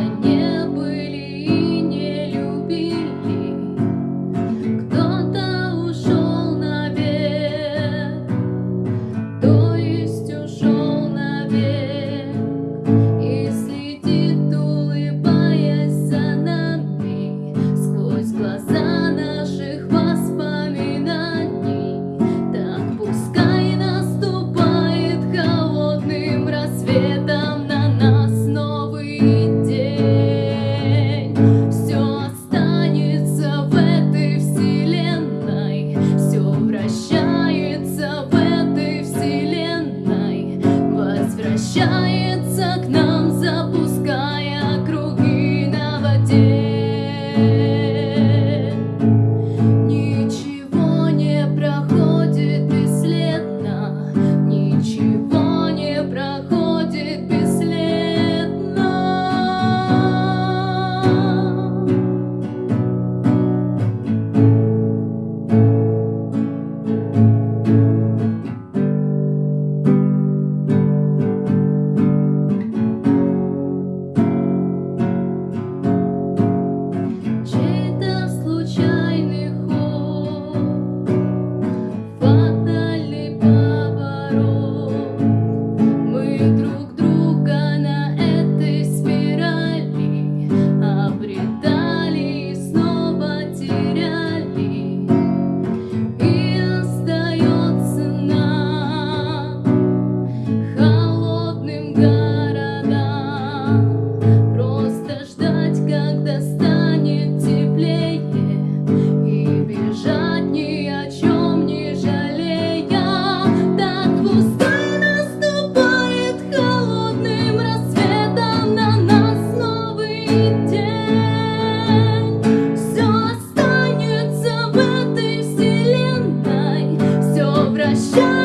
не shine.